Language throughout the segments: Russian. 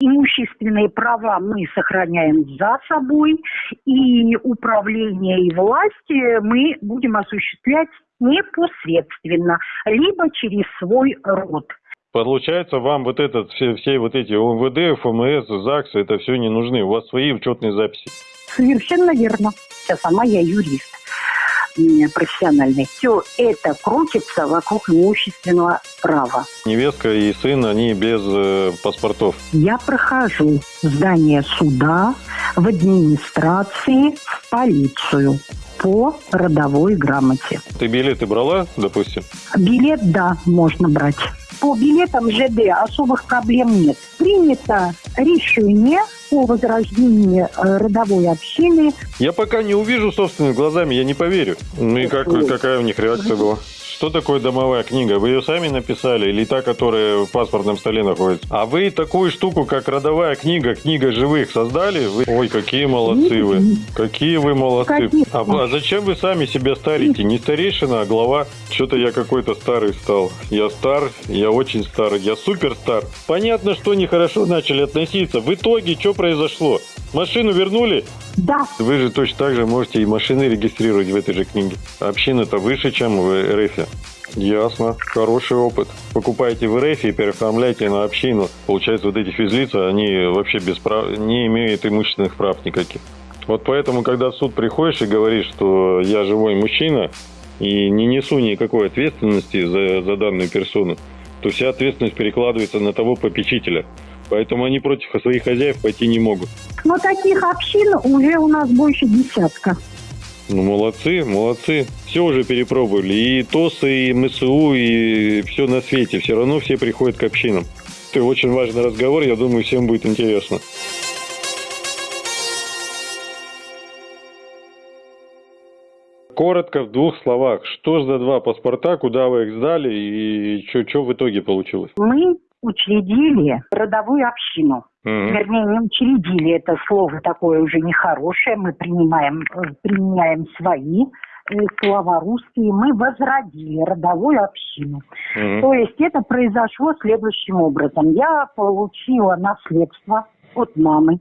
Имущественные права мы сохраняем за собой, и управление и власть мы будем осуществлять непосредственно, либо через свой род. Получается, вам вот этот, все, все вот эти ОМВД, ФМС, ЗАГС, это все не нужны. У вас свои учетные записи. Совершенно верно. Я сама я юрист профессиональный. Все это крутится вокруг имущественного права. Невестка и сын, они без э, паспортов. Я прохожу здание суда, в администрации, в полицию по родовой грамоте. Ты билеты брала, допустим? Билет, да, можно брать. По билетам ЖД особых проблем нет. Принято решение по возрождению э, родовой общины. Я пока не увижу собственными глазами, я не поверю. Ну и как, какая у них реакция была? Что такое домовая книга? Вы ее сами написали или та, которая в паспортном столе находится? А вы такую штуку, как родовая книга, книга живых создали? Вы... Ой, какие молодцы вы. Какие вы молодцы. А, а зачем вы сами себя старите? Не старейшина, а глава. Что-то я какой-то старый стал. Я стар, я очень старый, я супер стар. Понятно, что нехорошо начали относиться. В итоге, что произошло? Машину вернули? Да. Вы же точно так же можете и машины регистрировать в этой же книге. Община-то выше, чем в РФ. Ясно. Хороший опыт. Покупаете в РФ и переоформляете на общину. Получается, вот эти физлица, они вообще без прав... не имеют имущественных прав никаких. Вот поэтому, когда в суд приходишь и говоришь, что я живой мужчина и не несу никакой ответственности за, за данную персону, то вся ответственность перекладывается на того попечителя. Поэтому они против своих хозяев пойти не могут. Но таких общин уже у нас больше десятка. Ну, молодцы, молодцы. Все уже перепробовали. И ТОСы, и МСУ, и все на свете. Все равно все приходят к общинам. Это очень важный разговор. Я думаю, всем будет интересно. Коротко, в двух словах, что за два паспорта, куда вы их сдали и что в итоге получилось? Мы учредили родовую общину. Mm-hmm. Вернее, не учредили, это слово такое уже нехорошее, мы принимаем, применяем свои э, слова русские, мы возродили родовую общину. Mm-hmm. То есть это произошло следующим образом. Я получила наследство от мамы.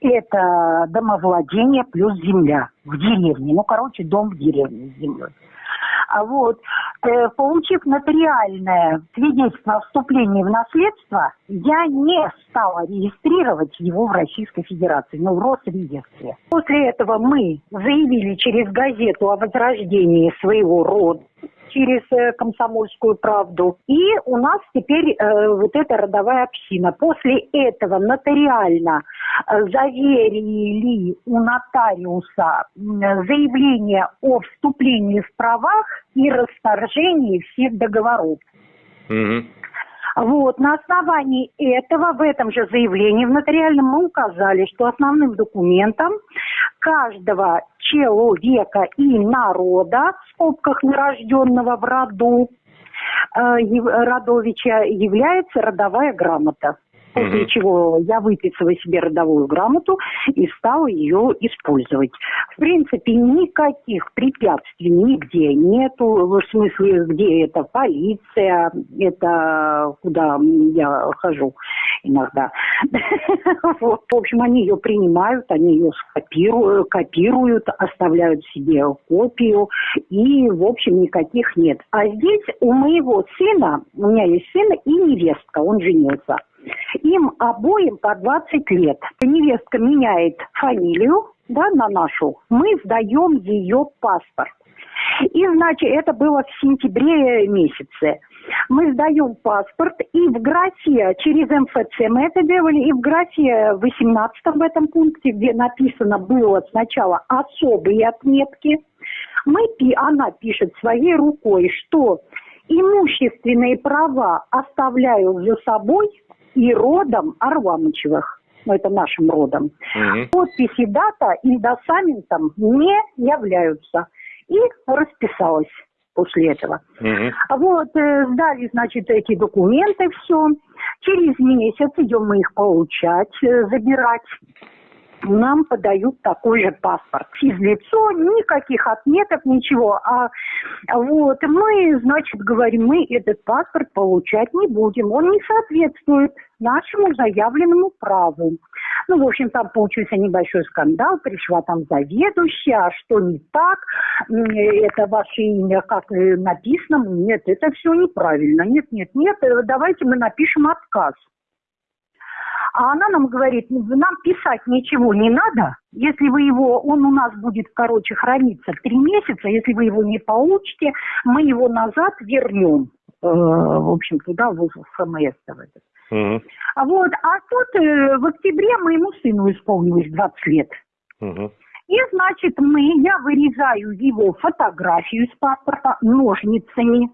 Это домовладение плюс земля в деревне. Ну, короче, дом в деревне с землей. А вот, э, получив нотариальное свидетельство о вступлении в наследство, я не стала регистрировать его в Российской Федерации, но в Росреестре. После этого мы заявили через газету о возрождении своего рода через э, комсомольскую правду. И у нас теперь э, вот эта родовая община. После этого нотариально э, заверили у нотариуса заявление о вступлении в правах и расторжении всех договоров. Угу. Вот, на основании этого в этом же заявлении в нотариальном мы указали, что основным документом каждого человека и народа, в скобках нарожденного в роду, э, родовича, является родовая грамота. После угу. чего я выписала себе родовую грамоту и стала ее использовать. В принципе, никаких препятствий нигде нету, в смысле, где это полиция, это куда я хожу иногда. В общем, они ее принимают, они ее скопируют, копируют, оставляют себе копию, и, в общем, никаких нет. А здесь у моего сына, у меня есть сын и невестка, он женился. Им обоим по 20 лет. Невестка меняет фамилию да, на нашу, мы сдаем ее паспорт. И, значит, это было в сентябре месяце. Мы сдаем паспорт, и в графе, через МФЦ мы это делали, и в графе 18 в этом пункте, где написано было сначала особые отметки, мы, она пишет своей рукой, что имущественные права оставляю за собой и родом Арвамычевых ну, это нашим родом. Угу. Подписи дата индосаментом не являются. И расписалась после этого. Угу. Вот, э, сдали, значит, эти документы, все. Через месяц идем мы их получать, э, забирать. Нам подают такой же паспорт. Физлицо, никаких отметок, ничего. А вот мы, значит, говорим, мы этот паспорт получать не будем. Он не соответствует нашему заявленному праву. Ну, в общем, там получился небольшой скандал, пришла там заведующая, а что не так, это ваше имя как написано, нет, это все неправильно, нет, нет, нет, давайте мы напишем отказ. А она нам говорит, нам писать ничего не надо. Если вы его, он у нас будет, короче, храниться три месяца. Если вы его не получите, мы его назад вернем. Э, в общем, туда, в. Угу. А вот, а тут э, в октябре моему сыну исполнилось 20 лет. Угу. И, значит, мы, я вырезаю его фотографию с паспорта ножницами,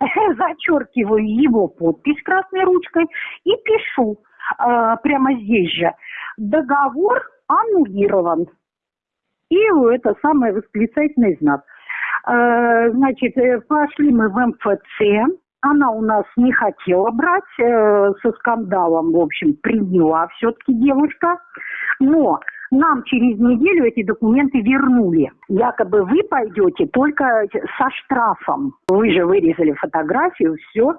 зачеркиваю его подпись красной ручкой и пишу э, прямо здесь же. Договор аннулирован. И это самый восклицательный знак. Э, значит, э, пошли мы в МФЦ. Она у нас не хотела брать, со скандалом, в общем, приняла все-таки девушка. Но нам через неделю эти документы вернули. Якобы вы пойдете только со штрафом. Вы же вырезали фотографию, все.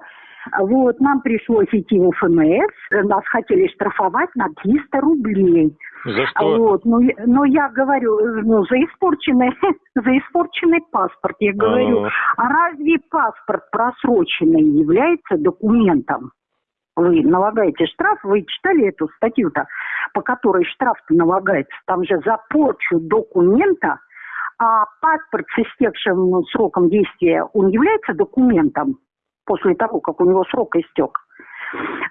Вот, нам пришлось идти в ФМС, нас хотели штрафовать на 300 рублей. За что? Вот, но, ну, но я говорю, ну, за испорченный, за испорченный паспорт. Я говорю, а, а разве паспорт просроченный является документом? Вы налагаете штраф, вы читали эту статью-то, по которой штраф-то налагается? Там же за порчу документа, а паспорт с истекшим сроком действия, он является документом? После того, как у него срок истек.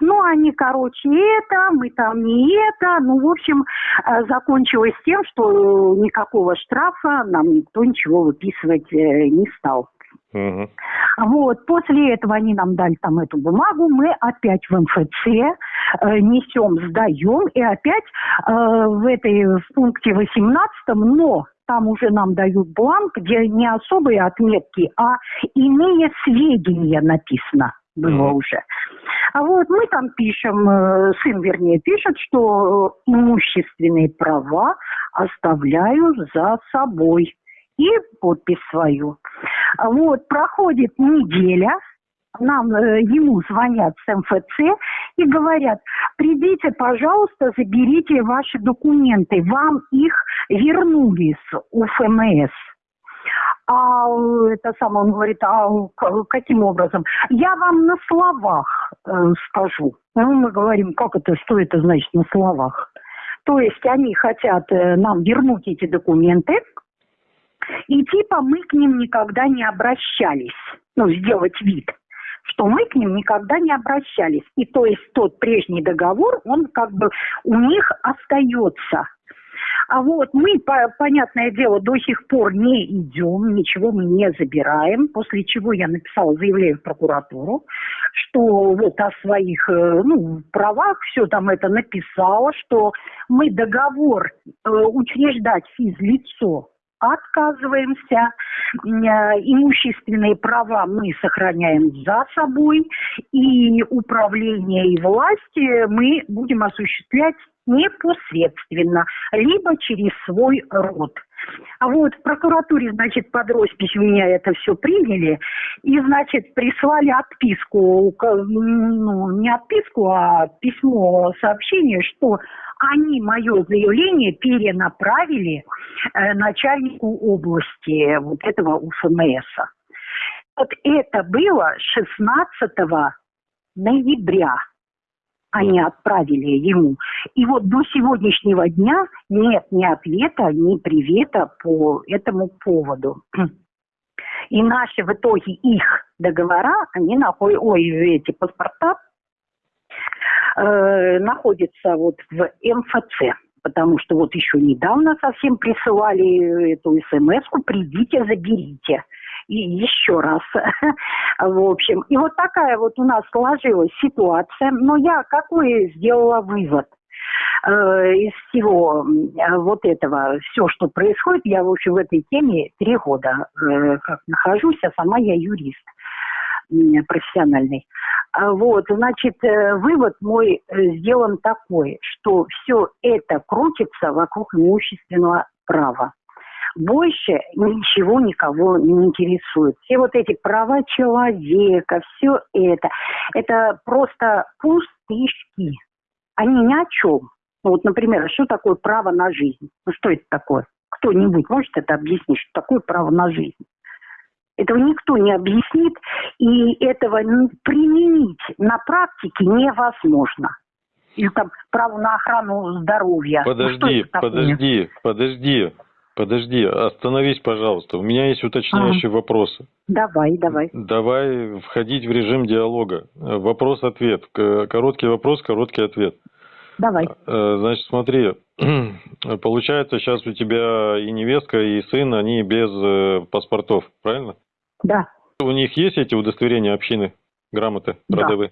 Ну, они, короче, это, мы там не это. Ну, в общем, э, закончилось тем, что никакого штрафа нам никто ничего выписывать э, не стал. Угу. Вот, после этого они нам дали там эту бумагу, мы опять в МФЦ э, несем, сдаем, и опять э, в этой в пункте 18, но там уже нам дают бланк, где не особые отметки, а иные сведения написано было mm. уже. А вот мы там пишем, э, сын, вернее, пишет, что имущественные права оставляю за собой. И подпись свою. Вот, проходит неделя, нам, э, ему звонят с МФЦ и говорят, придите, пожалуйста, заберите ваши документы, вам их вернули с УФМС. А это самое, он говорит, а каким образом? Я вам на словах э, скажу. Ну, мы говорим, как это, что это значит на словах? То есть они хотят э, нам вернуть эти документы, и типа мы к ним никогда не обращались. Ну, сделать вид что мы к ним никогда не обращались. И то есть тот прежний договор, он как бы у них остается. А вот мы, по, понятное дело, до сих пор не идем, ничего мы не забираем, после чего я написала заявление в прокуратуру, что вот о своих э, ну, правах все там это написала, что мы договор э, учреждать физлицо отказываемся. Э, имущественные права мы сохраняем за собой. И управление и власти мы будем осуществлять непосредственно, либо через свой род. А вот в прокуратуре, значит, под роспись у меня это все приняли, и, значит, прислали отписку, ну, не отписку, а письмо, сообщение, что они мое заявление перенаправили э, начальнику области вот этого УФМС. Вот это было 16 ноября они отправили ему. И вот до сегодняшнего дня нет ни ответа, ни привета по этому поводу. И наши в итоге их договора, они находят, ой, эти паспорта э, находятся вот в МФЦ. Потому что вот еще недавно совсем присылали эту смс-ку, придите, заберите и еще раз. В общем, и вот такая вот у нас сложилась ситуация. Но я какой сделала вывод? Э, из всего вот этого, все, что происходит, я, в общем, в этой теме три года э, как нахожусь, а сама я юрист. профессиональный. А вот, значит, э, вывод мой сделан такой, что все это крутится вокруг имущественного права. Больше ничего никого не интересует. Все вот эти права человека, все это, это просто пустышки. Они ни о чем. Ну, вот, например, что такое право на жизнь? Ну, что это такое? Кто-нибудь может это объяснить, что такое право на жизнь? Этого никто не объяснит, и этого применить на практике невозможно. Или там право на охрану здоровья. Ну, подожди, ну, подожди, подожди, подожди, остановись, пожалуйста. У меня есть уточняющие а. вопросы. Давай, давай. Давай входить в режим диалога. Вопрос-ответ. Короткий вопрос, короткий ответ. Давай. Э, значит, смотри, получается, сейчас у тебя и невестка, и сын, они без э, паспортов, правильно? Да. У них есть эти удостоверения общины, грамоты родовые?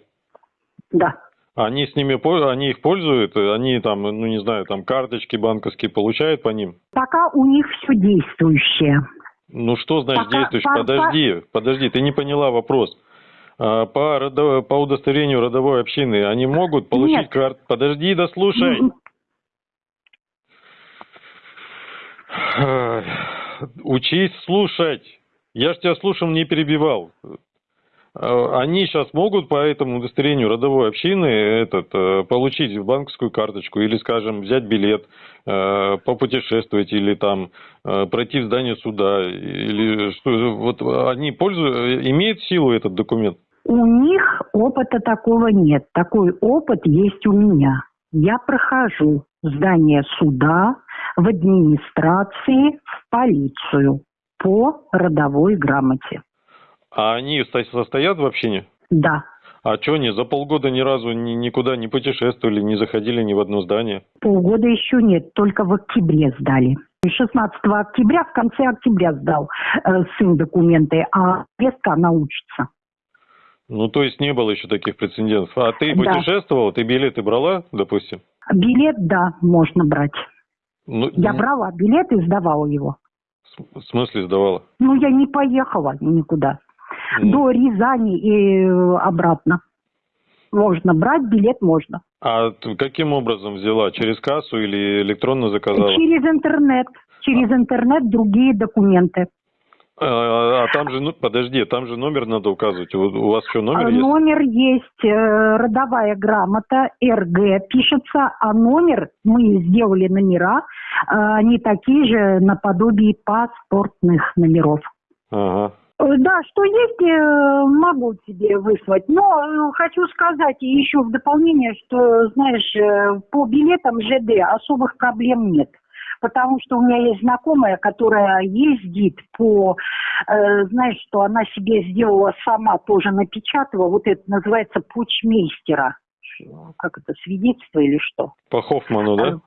Да. Они с ними, они их пользуют, они там, ну не знаю, там карточки банковские получают по ним? Пока у них все действующее. Ну что значит Пока, действующее? По, подожди, подожди, ты не поняла вопрос. А, по, по удостоверению родовой общины они могут получить карту? Подожди, дослушай. Учись слушать. Я ж тебя слушал, не перебивал. А, они сейчас могут по этому удостоверению родовой общины этот, э, получить банковскую карточку или, скажем, взять билет, э, попутешествовать или там э, пройти в здание суда или что вот они пользуются, имеет силу этот документ? У них опыта такого нет. Такой опыт есть у меня. Я прохожу здание суда, в администрации, в полицию по родовой грамоте. А они состоят в общине? Да. А что они за полгода ни разу ни, никуда не путешествовали, не заходили ни в одно здание? Полгода еще нет, только в октябре сдали. 16 октября, в конце октября сдал э, сын документы, а Вестка она учится. Ну, то есть не было еще таких прецедентов. А ты да. путешествовала, ты билеты брала, допустим? Билет, да, можно брать. Ну, я брала билет и сдавала его. В смысле сдавала? Ну, я не поехала никуда. Ну. До Рязани и э, обратно. Можно брать билет, можно. А каким образом взяла? Через кассу или электронно заказала? Через интернет. Через а. интернет другие документы. А, а там же, ну, подожди, там же номер надо указывать. У, у вас что, номер есть? Номер есть, э, родовая грамота, РГ пишется, а номер, мы сделали номера, э, они такие же наподобие паспортных номеров. Ага. Э, да, что есть, могу тебе выслать. Но хочу сказать еще в дополнение, что, знаешь, по билетам ЖД особых проблем нет потому что у меня есть знакомая, которая ездит по, э, знаешь, что она себе сделала сама, тоже напечатала, вот это называется почмейстера. Как это, свидетельство или что? По Хоффману, да?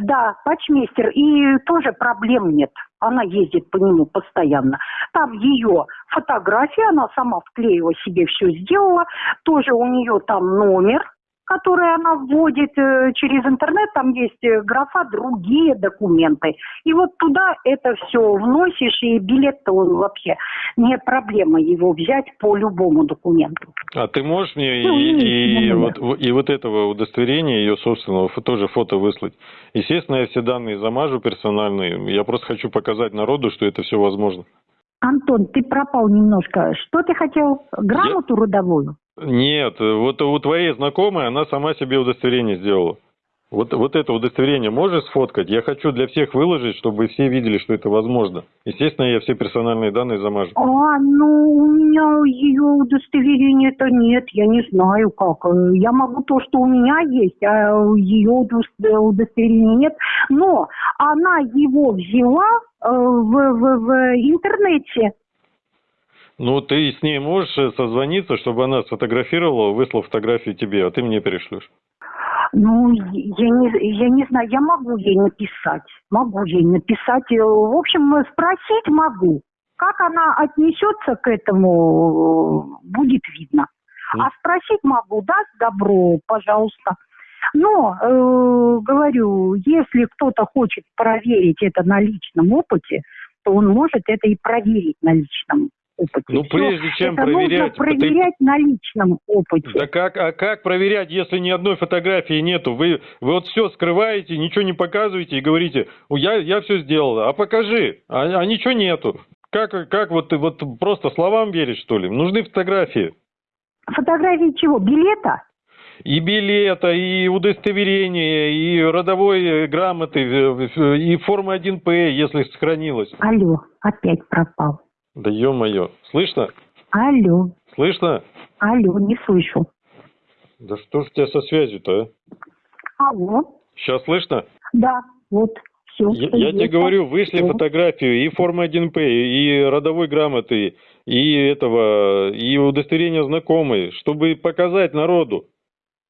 Да, патчмейстер. И тоже проблем нет. Она ездит по нему постоянно. Там ее фотография, она сама вклеила себе все сделала. Тоже у нее там номер которые она вводит э, через интернет, там есть э, графа «Другие документы». И вот туда это все вносишь, и билет-то он вообще не проблема его взять по любому документу. А ты можешь мне ну, и, и, и, вот, и вот этого удостоверения, ее собственного, тоже фото выслать? Естественно, я все данные замажу персональные. Я просто хочу показать народу, что это все возможно. Антон, ты пропал немножко. Что ты хотел? Грамоту я... родовую? Нет, вот у твоей знакомой она сама себе удостоверение сделала. Вот, вот это удостоверение можешь сфоткать? Я хочу для всех выложить, чтобы все видели, что это возможно. Естественно, я все персональные данные замажу. А, ну, у меня ее удостоверения-то нет, я не знаю как. Я могу то, что у меня есть, а ее удостоверения нет. Но она его взяла э, в, в, в интернете. Ну, ты с ней можешь созвониться, чтобы она сфотографировала, выслала фотографию тебе, а ты мне перешлешь. Ну, я не, я не знаю, я могу ей написать. Могу ей написать. Э, в общем, спросить могу. Как она отнесется к этому, будет видно. А спросить могу, даст добро, пожалуйста. Но, э, говорю, если кто-то хочет проверить это на личном опыте, то он может это и проверить на личном опыте. Ну, прежде чем это проверять... нужно проверять ты... на личном опыте. Да как, а как проверять, если ни одной фотографии нету? Вы, вы вот все скрываете, ничего не показываете и говорите, я, я все сделал, а покажи, а, а ничего нету. Как, как вот, вот просто словам верить, что ли? Нужны фотографии. Фотографии чего? Билета? И билета, и удостоверения, и родовой э, грамоты, и форма 1П, если сохранилась. Алло, опять пропал. Да ё-моё, слышно? Алло. Слышно? Алло, не слышу. Да что ж у тебя со связью-то, а? Алло. Сейчас слышно? Да, вот. Все, я, я тебе говорю, вышли все. фотографию и формы 1П, и родовой грамоты, и этого, и удостоверение знакомой, чтобы показать народу.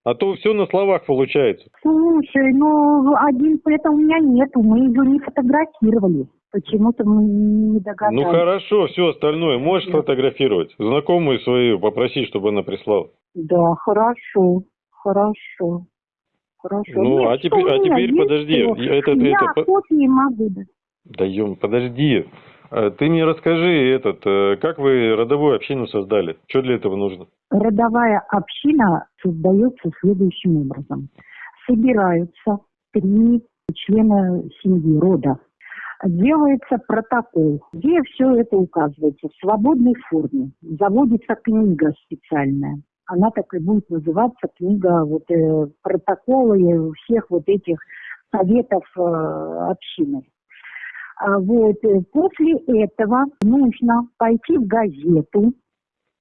А то все на словах получается. Слушай, ну один это у меня нету, мы ее не фотографировали. Почему-то мы не догадались. Ну хорошо, все остальное можешь Нет. фотографировать. Знакомую свою попросить, чтобы она прислала. Да, хорошо, хорошо. Хорошо. Ну, Нет, а теперь, а теперь подожди. Это, Я это, копии могу. Да, да ем, подожди. А ты мне расскажи, этот, э, как вы родовую общину создали? Что для этого нужно? Родовая община создается следующим образом. Собираются три члена семьи, рода. Делается протокол, где все это указывается в свободной форме. Заводится книга специальная. Она так и будет называться книга вот, э, протоколы всех вот этих советов э, общины. А вот э, после этого нужно пойти в газету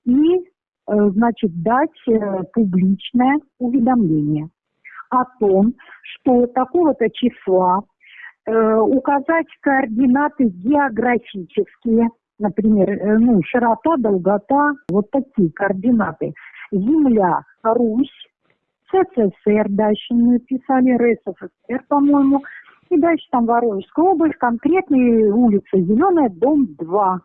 и, э, значит, дать э, публичное уведомление о том, что такого-то числа указать координаты географические, например, ну, широта, долгота, вот такие координаты. Земля, Русь, СССР, дальше мы писали РСФСР, по-моему, и дальше там Воронежская область, конкретная улица Зеленая, дом 2.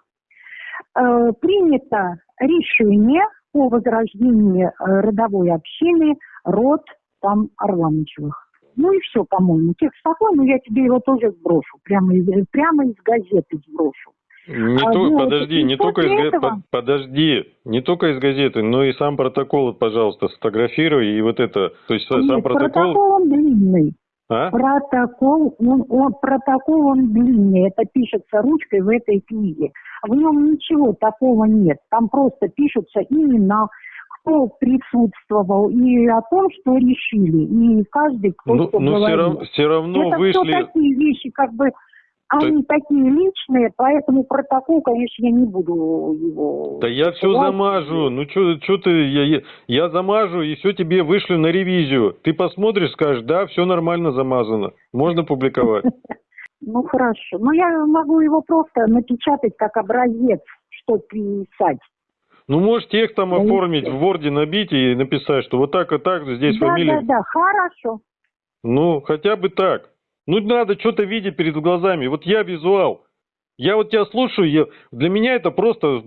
Э, принято решение о возрождении э, родовой общины род там Орламычевых. Ну и все, по-моему. Текст такой, но я тебе его тоже сброшу. Прямо из, прямо из газеты сброшу. Не а, то, вот, подожди, не только из этого... подожди, не только из газеты, но и сам протокол, пожалуйста, сфотографируй и вот это, то есть Нет, сам протокол. Протокол он длинный. А? Протокол, он, он, протокол он длинный, это пишется ручкой в этой книге. В нем ничего такого нет, там просто пишутся имена, кто присутствовал и о том, что решили, и каждый, кто ну, что но говорил. Все равно, все равно это вышли... все такие вещи, как бы они так... такие личные, поэтому протокол, конечно, я не буду его... Да я все замажу. Ну что ты, я, я, замажу и все тебе вышлю на ревизию. Ты посмотришь, скажешь, да, все нормально замазано. Можно публиковать. Ну хорошо. Но я могу его просто напечатать как образец, что писать. Ну, можешь текстом оформить, в Word набить и написать, что вот так и так, здесь да, фамилия. Да, да, хорошо. Ну, хотя бы так. Ну, надо что-то видеть перед глазами. Вот я визуал. Я вот тебя слушаю, я, для меня это просто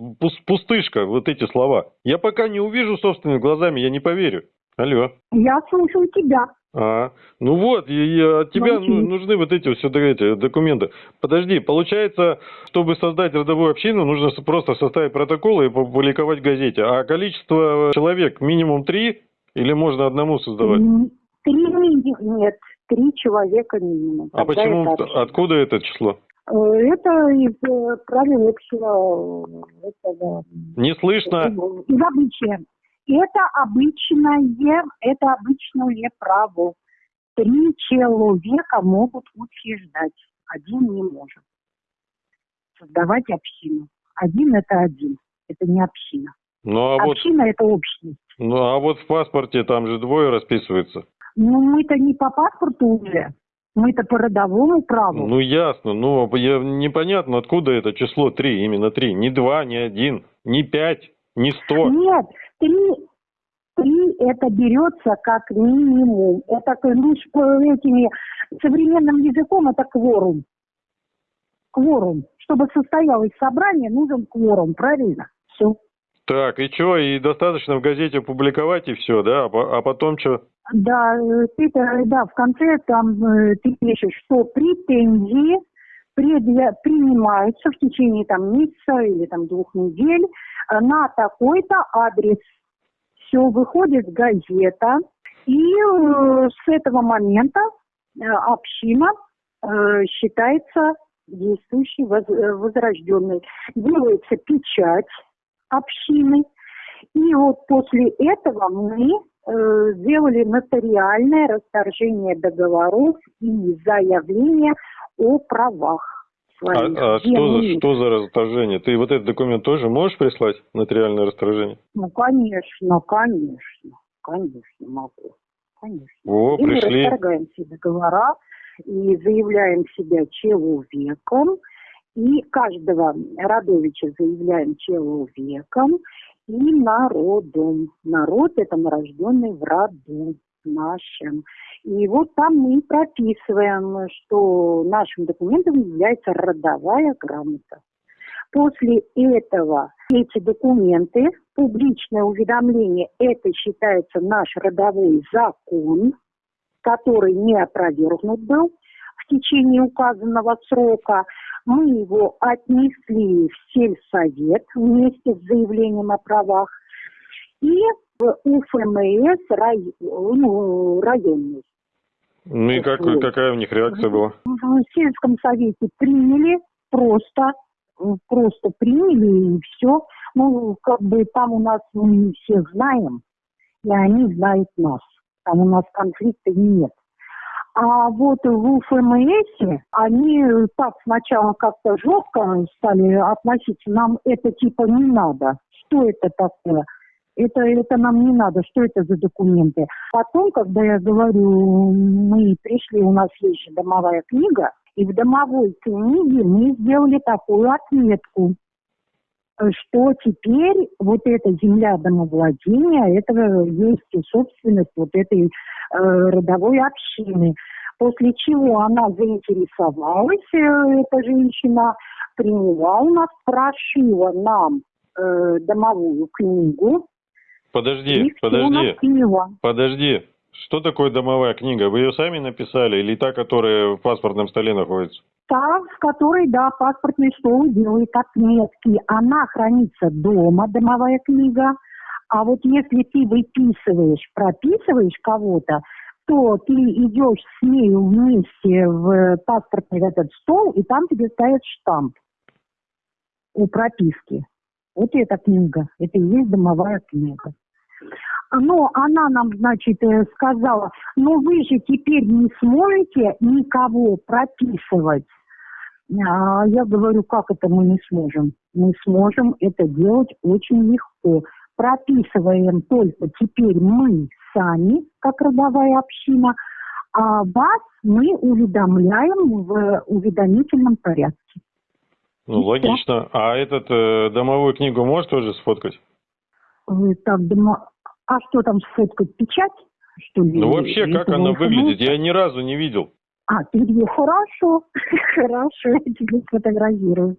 пустышка, вот эти слова. Я пока не увижу собственными глазами, я не поверю. Алло. Я слушаю тебя. А, ну вот, и, и от тебя ну, нужны вот эти все эти документы. Подожди, получается, чтобы создать родовую общину, нужно просто составить протокол и публиковать в газете. А количество человек минимум три или можно одному создавать? Три нет три человека минимум. А почему, это откуда это число? Э, это из э, правил общего... Этого, Не слышно. Из обычая. Это обычное, это обычное право. Три человека могут утверждать, один не может. Создавать общину. Один это один, это не община. Ну, а община вот, это общность. Ну а вот в паспорте там же двое расписывается. Ну, мы-то не по паспорту уже. Мы-то по родовому праву. Ну, ясно. Но я, непонятно, откуда это число три, именно три. Не два, не один, не пять, не сто. Нет, три, три это берется как минимум. Это лишь этими современным языком это кворум. Кворум. Чтобы состоялось собрание, нужен кворум, правильно? Все. Так, и что, и достаточно в газете публиковать, и все, да? А, а потом что? Да, ты, да, в конце там э, ты пишешь, что претензии принимаются в течение там месяца или там двух недель э, на такой-то адрес. Все, выходит газета, и э, с этого момента э, община считается действующей, воз, возрожденной. Делается печать общины, и вот после этого мы сделали нотариальное расторжение договоров и заявление о правах. Своих, а, а что, за, что за расторжение? Ты вот этот документ тоже можешь прислать, нотариальное расторжение? Ну, конечно, конечно, конечно могу. Конечно. О, и пришли. мы расторгаем все договора и заявляем себя человеком, и каждого родовича заявляем человеком и народом. Народ – это нарожденный в роду нашем. И вот там мы прописываем, что нашим документом является родовая грамота. После этого эти документы, публичное уведомление, это считается наш родовой закон, который не опровергнут был в течение указанного срока. Мы его отнесли в сельсовет вместе с заявлением о правах и в УФМС рай, ну, районный. Ну и как, какая у них реакция была? В сельском совете приняли просто, просто приняли и все. Ну, как бы там у нас мы всех знаем, и они знают нас. Там у нас конфликта нет. А вот в УФМС они так сначала как-то жестко стали относиться. Нам это типа не надо. Что это такое? Это, это нам не надо, что это за документы. Потом, когда я говорю, мы пришли, у нас есть же домовая книга, и в домовой книге мы сделали такую отметку, что теперь вот эта земля домовладения, это есть собственность вот этой э, родовой общины. После чего она заинтересовалась, э, эта женщина, приняла у нас, прошила нам э, домовую книгу. Подожди, подожди, подожди. Что такое домовая книга? Вы ее сами написали или та, которая в паспортном столе находится? Та, в которой, да, паспортный стол делает отметки. Она хранится дома, домовая книга. А вот если ты выписываешь, прописываешь кого-то, то ты идешь с ней вместе в паспортный этот стол, и там тебе ставят штамп у прописки. Вот эта книга, это и есть домовая книга. Но она нам, значит, э, сказала, ну вы же теперь не сможете никого прописывать. А я говорю, как это мы не сможем? Мы сможем это делать очень легко. Прописываем только теперь мы сами, как родовая община, а вас мы уведомляем в уведомительном порядке. Ну, И логично. Все. А этот э, домовую книгу можешь тоже сфоткать? Так, дома... А что там сфоткать? Печать? Что ли? Ну, вообще, как она выглядит? Я ни разу не видел. А, ты где? Хорошо, хорошо, я тебе сфотографирую.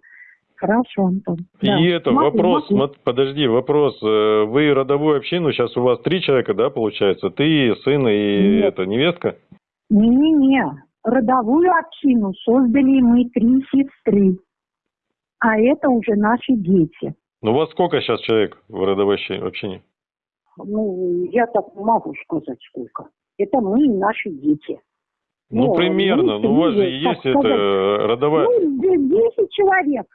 Хорошо, Антон. И да. это смотри, вопрос, смотри. подожди, вопрос. Э, вы родовую общину, сейчас у вас три человека, да, получается? Ты, сын и Нет. это, невестка? Не-не-не, родовую общину создали мы три сестры, а это уже наши дети. Ну, у вас сколько сейчас человек в родовой общине? Ну, я так могу сказать сколько. Это мы и наши дети. Ну, ну примерно. Ну, у вас же есть сказать, это родовая... Ну, 10 человек.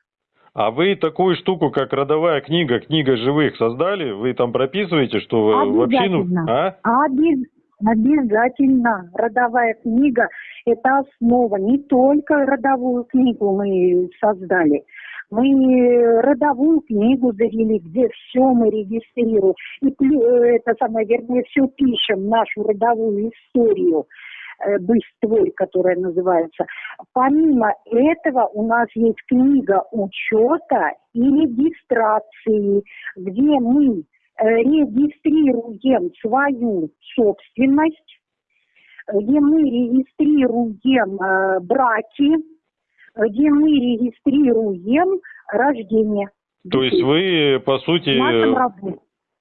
А вы такую штуку, как родовая книга, книга живых создали? Вы там прописываете, что вы в общину... А? Обез... Обязательно. Родовая книга – это основа. Не только родовую книгу мы создали. Мы родовую книгу завели, где все мы регистрируем. И э, это самое вернее, все пишем, нашу родовую историю. Э, быстрой, которая называется. Помимо этого у нас есть книга учета и регистрации, где мы э, регистрируем свою собственность, где мы регистрируем браки, где мы регистрируем рождение. То есть вы, по сути,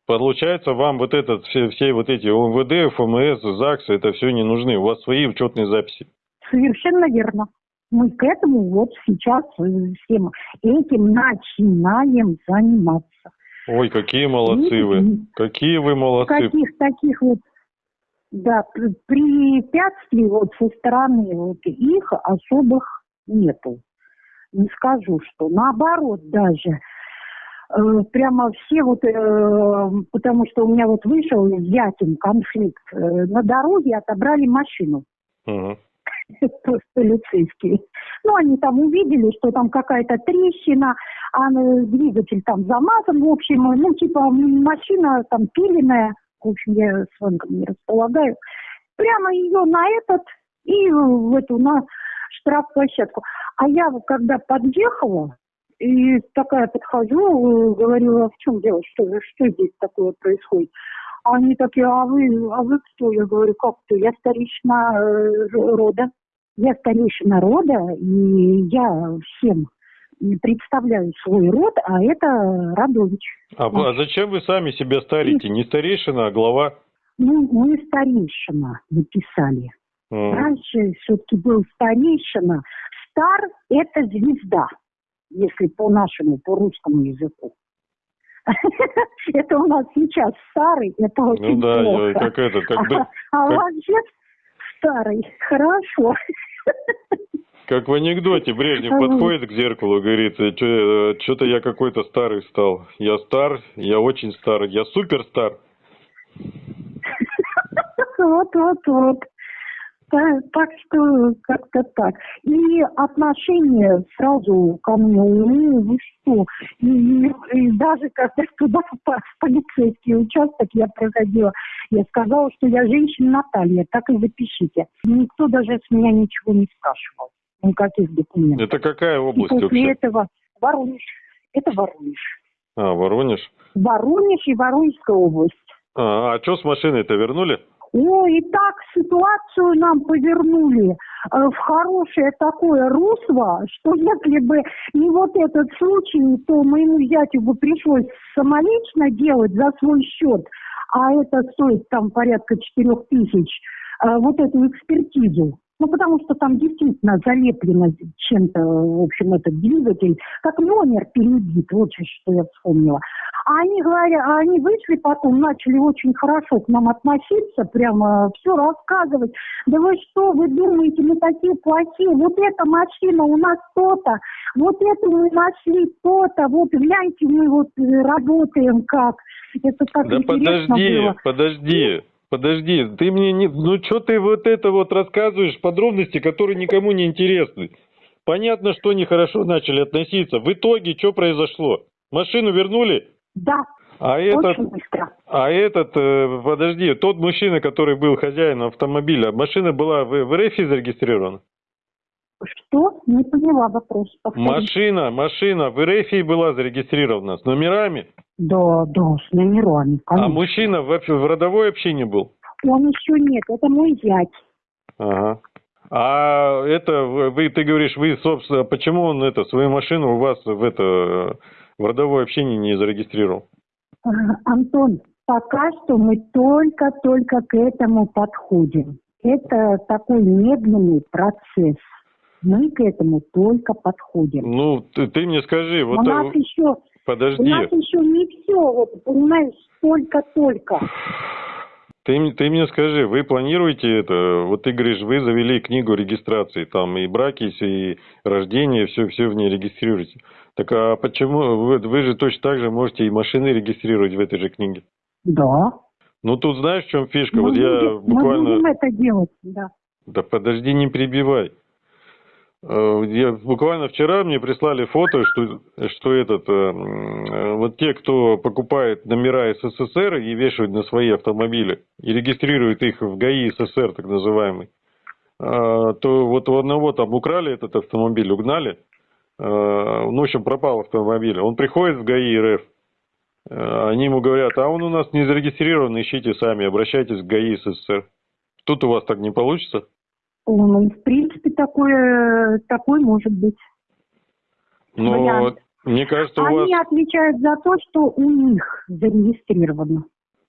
Получается, вам вот этот, все, все вот эти ОМВД, ФМС, ЗАГС, это все не нужны. У вас свои учетные записи. Совершенно верно. Мы к этому вот сейчас всем этим начинаем заниматься. Ой, какие молодцы вы. Какие вы молодцы. Каких таких вот да, препятствий вот со стороны вот их особых нету. Не скажу, что наоборот даже. Э, прямо все вот, э, потому что у меня вот вышел взятен конфликт, э, на дороге отобрали машину. Угу. Просто полицейские. Ну, они там увидели, что там какая-то трещина, а двигатель там замазан, в общем, ну, типа машина там пиленная, в общем, я с вами не располагаю, прямо ее на этот и в эту, на штрафплощадку. А я, когда подъехала, и такая подхожу, говорю, а в чем дело, что, что здесь такое происходит? Они такие, а вы, а вы кто? Я говорю, как кто? Я старейшина э, рода. Я старейшина рода, и я всем представляю свой род, а это Радович. А, а зачем вы сами себя старите? Не старейшина, а глава? Ну, мы старейшина написали. Mm. Раньше все-таки был старейшина. Стар – это звезда, если по нашему, по русскому языку. Это у нас сейчас старый, это очень Ну да, как это, как. А вообще старый, хорошо. Как в анекдоте Брежнев подходит к зеркалу и говорит, что-то я какой-то старый стал. Я стар, я очень старый, я супер стар. Так, так что как-то так. И отношение сразу ко мне, ну, вы что, и, и даже когда туда в полицейский участок я проходила, я сказала, что я женщина Наталья, так и запишите. Никто даже с меня ничего не спрашивал, никаких документов. Это какая область и после вообще? этого Воронеж. Это Воронеж. А, Воронеж? Воронеж и Воронежская область. А, а что с машиной-то вернули? О, и так ситуацию нам повернули э, в хорошее такое русло, что если бы не вот этот случай, то моему зятю бы пришлось самолично делать за свой счет, а это стоит там порядка четырех тысяч, э, вот эту экспертизу. Ну, потому что там действительно залеплено чем-то, в общем, этот двигатель, как номер перебит, вот что я вспомнила. А они говорят, а они вышли потом, начали очень хорошо к нам относиться, прямо все рассказывать. Да вы что, вы думаете, мы такие плохие? Вот эта машина у нас то-то, вот эту мы нашли то-то, вот гляньте, мы вот э, работаем как. Это так да интересно подожди, было. подожди. Подожди, ты мне не... Ну, что ты вот это вот рассказываешь, подробности, которые никому не интересны. Понятно, что нехорошо начали относиться. В итоге что произошло? Машину вернули? Да. А этот, а этот, э, подожди, тот мужчина, который был хозяином автомобиля, машина была в, в РФ зарегистрирована? Что? Не поняла вопрос. Повторите. Машина, машина в РФ была зарегистрирована с номерами? Да, да, с номерами, конечно. А мужчина в, в родовой общине был? Он еще нет, это мой зять. Ага. А это, вы, ты говоришь, вы, собственно, почему он это, свою машину у вас в это, в родовой общине не зарегистрировал? А, Антон, пока что мы только-только к этому подходим. Это такой медленный процесс. Мы к этому только подходим. Ну, ты, ты мне скажи, вот... У нас а... еще Подожди. У нас еще не все, вот, понимаешь, только-только. Ты, ты мне скажи, вы планируете это? Вот ты говоришь, вы завели книгу регистрации, там и браки, и рождение, все, все в ней регистрируете. Так а почему вы, вы же точно так же можете и машины регистрировать в этой же книге? Да. Ну тут знаешь, в чем фишка? Мы вот будем, я буквально. Мы будем это делать, да. Да подожди, не прибивай. Э, я, буквально вчера мне прислали фото, что, что этот, э, вот те, кто покупает номера СССР и вешают на свои автомобили, и регистрируют их в ГАИ СССР, так называемый, э, то вот у одного там украли этот автомобиль, угнали, ну, в общем, пропал автомобиль. Он приходит в ГАИ РФ, они ему говорят, а он у нас не зарегистрирован, ищите сами, обращайтесь в ГАИ СССР. Тут у вас так не получится? Ну, в принципе, такое, такой может быть. Но вариант. мне кажется, у Они вас... отвечают за то, что у них зарегистрировано.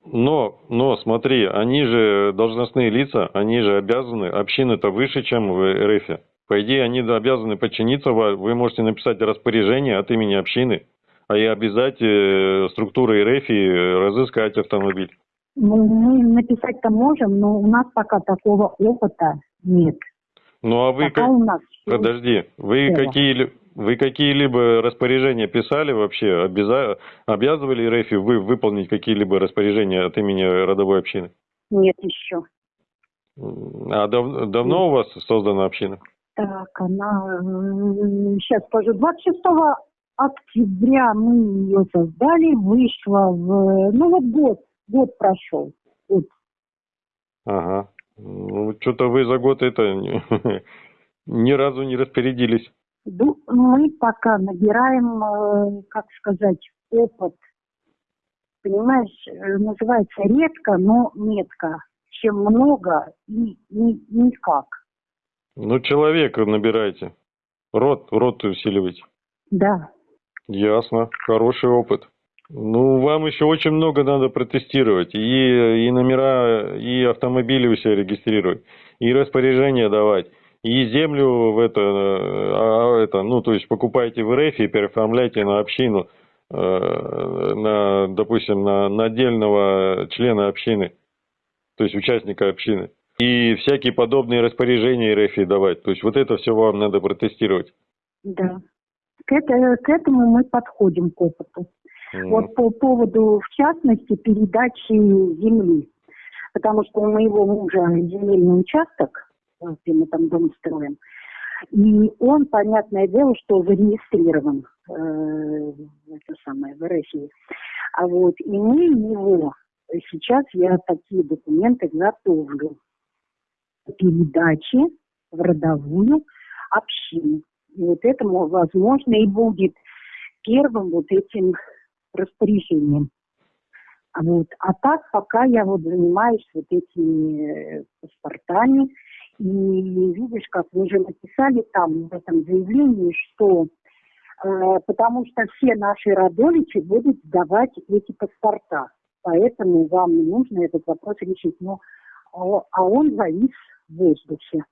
Но, но смотри, они же должностные лица, они же обязаны, общины-то выше, чем в РФ. По идее, они обязаны подчиниться, вы можете написать распоряжение от имени общины, а и обязать э, структуры РФ разыскать автомобиль. Ну, мы написать-то можем, но у нас пока такого опыта нет. Ну а вы пока как... у нас... Подожди, вы какие вы какие-либо распоряжения писали вообще? Обяза... Обязывали РФ вы выполнить какие-либо распоряжения от имени родовой общины? Нет еще. А дав... давно у вас создана община? Так, она... Сейчас скажу. 26 октября мы ее создали, вышла в... Ну вот год, год прошел. Год. Ага. Ну, что-то вы за год это ни разу не распорядились. Мы пока набираем, э, как сказать, опыт. Понимаешь, э, называется редко, но метко. Чем много и ни, никак. Ну, человека набирайте. Рот, рот усиливайте. Да. Ясно. Хороший опыт. Ну, вам еще очень много надо протестировать. И, и номера, и автомобили у себя регистрировать, и распоряжения давать, и землю в это, а, это, ну, то есть покупаете в РФ и переоформляйте на общину, э, на, допустим, на, на отдельного члена общины, то есть участника общины. И всякие подобные распоряжения РФ давать. То есть вот это все вам надо протестировать. Да. К, это, к этому мы подходим к опыту. Вот по поводу, в частности, передачи земли. Потому что у моего мужа земельный участок, где мы там дом строим, и он, понятное дело, что зарегистрирован э, это самое, в России. А вот и мы его, сейчас я такие документы готовлю передачи в родовую общину. И вот это, возможно, и будет первым вот этим распоряжением. Вот. А так пока я вот занимаюсь вот этими э, паспортами. И видишь, как вы же написали там в этом заявлении, что э, потому что все наши родовичи будут сдавать эти паспорта. Поэтому вам не нужно этот вопрос решить. Но, а он завис в воздухе.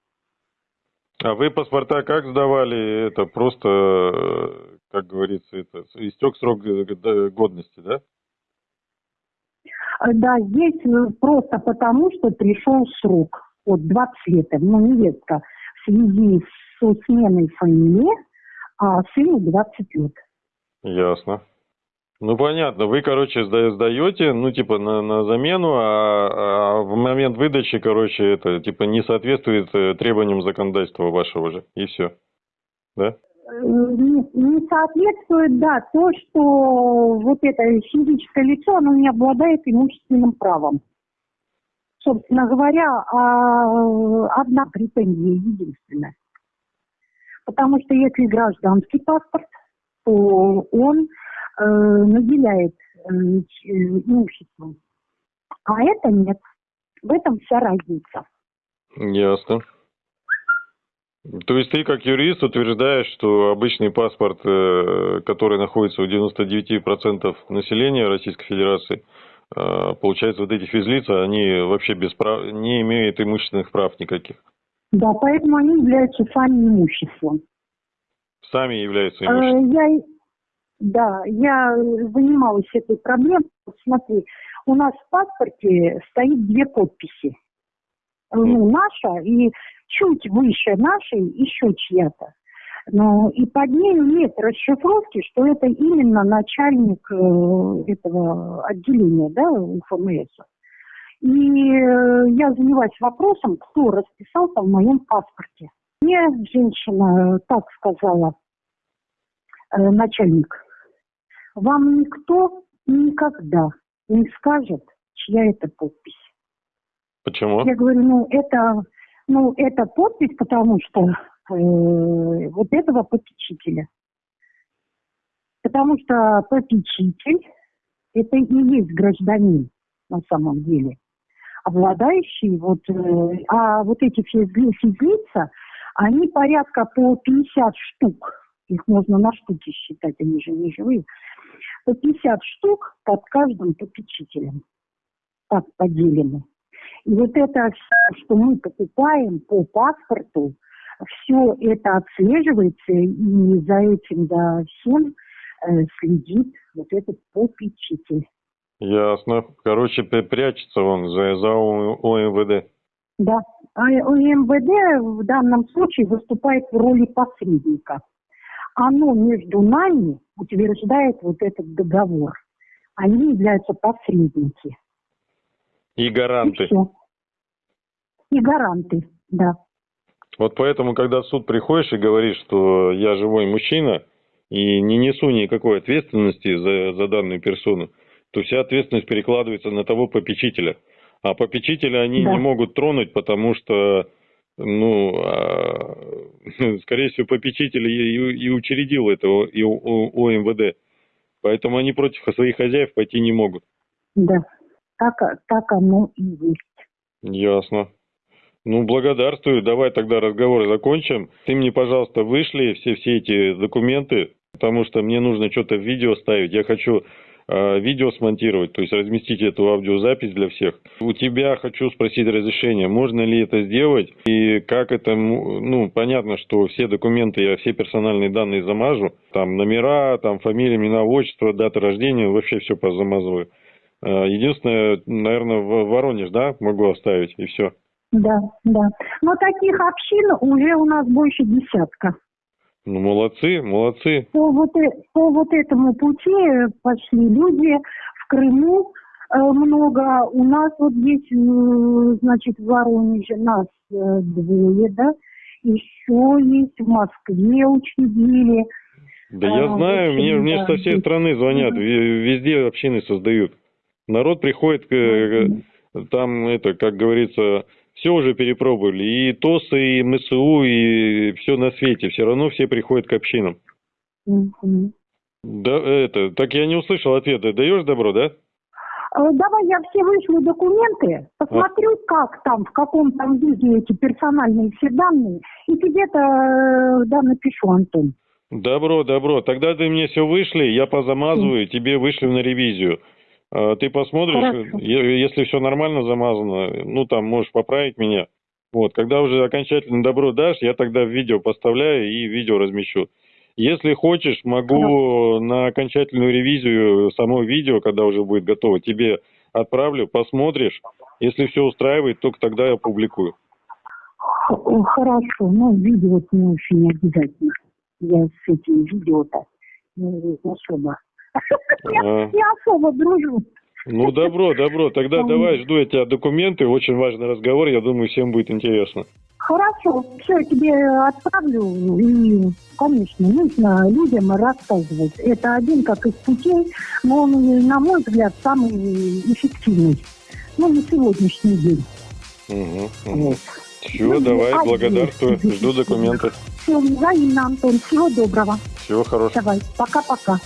А вы паспорта как сдавали? Это просто, э, как говорится, это истек срок годности, да? А, да, здесь э, просто потому, что пришел срок. Вот 20 лет, ну, невестка в связи со сменой фамилии, а сыну 20 лет. Ясно. Ну понятно, вы, короче, сдаете, ну типа на, на замену, а, а в момент выдачи, короче, это типа не соответствует э, требованиям законодательства вашего же, и все, да? Э, не, соответствует, да, то, что вот это физическое лицо, оно не обладает имущественным правом. Собственно говоря, а, одна претензия единственная. Потому что если гражданский паспорт, то он наделяет э, имуществом. А это нет. В этом вся разница. Ясно. То есть ты как юрист утверждаешь, что обычный паспорт, э, который находится у 99% населения Российской Федерации, э, получается, вот эти физлица, они вообще без прав, не имеют имущественных прав никаких. Да, поэтому они являются сами имуществом. Сами являются э, имуществом. Я, да, я занималась этой проблемой. Смотри, у нас в паспорте стоит две подписи. Ну, наша и чуть выше нашей еще чья-то. Но и под ней нет расшифровки, что это именно начальник э, этого отделения, да, УФМС. И э, я занимаюсь вопросом, кто расписался в моем паспорте. Мне женщина так сказала, э, начальник, вам никто никогда не скажет, чья это подпись. Почему? Я говорю, ну это, ну это подпись, потому что э, вот этого попечителя. Потому что попечитель это и есть гражданин на самом деле, обладающий вот, э, а вот эти физлица, они порядка по 50 штук, их можно на штуки считать, они же не живые, по 50 штук под каждым попечителем. Так поделены. И вот это, что мы покупаем по паспорту, все это отслеживается, и за этим, да, всем э, следит вот этот попечитель. Ясно. Короче, прячется он за, за ОМВД. Да. А ОМВД в данном случае выступает в роли посредника. Оно между нами утверждает вот этот договор. Они являются посредники. И гаранты. И, все. и гаранты, да. Вот поэтому, когда в суд приходишь и говоришь, что я живой мужчина и не несу никакой ответственности за, за данную персону, то вся ответственность перекладывается на того попечителя. А попечителя они да. не могут тронуть, потому что, ну, а, скорее всего, попечитель и, и учредил это и ОМВД. Поэтому они против своих хозяев пойти не могут. Да, так, так оно и есть. Ясно. Ну, благодарствую. Давай тогда разговор закончим. Ты мне, пожалуйста, вышли все, все эти документы, потому что мне нужно что-то в видео ставить. Я хочу видео смонтировать, то есть разместить эту аудиозапись для всех. У тебя хочу спросить разрешение, можно ли это сделать и как это, ну, понятно, что все документы, я все персональные данные замажу, там номера, там фамилия, имена, отчество, дата рождения, вообще все позамазываю. Э, единственное, наверное, в Воронеж, да, могу оставить, и все. Да, да. Но таких общин уже у нас больше десятка. Ну, молодцы, молодцы. По вот, э, по вот этому пути пошли люди в Крыму э, много. У нас вот здесь, э, значит, в Воронеже нас э, двое, да. Еще есть в Москве учредили. Да я а, знаю, мне, да, мне со всей страны звонят, везде общины создают. Народ приходит, там это, как говорится, все уже перепробовали. И ТОСы, и МСУ, и все на свете. Все равно все приходят к общинам. Да, это, так я не услышал ответа. Даешь добро, да? Э, давай я все вышлю документы, посмотрю, а? как там, в каком там виде эти персональные все данные, и тебе-то э, да, напишу, Антон. Добро, добро. Тогда ты мне все вышли, я позамазываю, тебе вышлю на ревизию. А, ты посмотришь, Хорошо. если все нормально замазано, ну там можешь поправить меня. Вот, когда уже окончательно добро дашь, я тогда видео поставляю и видео размещу. Если хочешь, могу на окончательную ревизию само видео, когда уже будет готово, тебе отправлю, посмотришь. Если все устраивает, только тогда я публикую. Хорошо, но видео не очень обязательно. Я с этим видео-то не особо я не особо дружу. Ну, добро, добро. Тогда давай, жду я тебя документы. Очень важный разговор. Я думаю, всем будет интересно. Хорошо. Все, тебе отправлю. И, конечно, нужно людям рассказывать. Это один как из путей, но он, на мой взгляд, самый эффективный. Ну, на сегодняшний день. Угу, угу. Вот. Все, ну, давай, а благодарствую. Жду документы. Все, взаимно, Антон. Всего доброго. Всего хорошего. Давай, пока-пока.